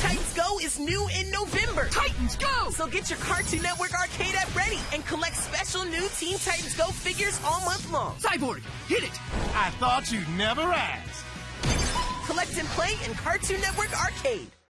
Titans Go is new in November. Titans Go! So get your Cartoon Network arcade app ready and collect special new Teen Titans Go figures all month long. Cyborg, hit it! I thought you'd never ask. Collect and play in Cartoon Network Arcade.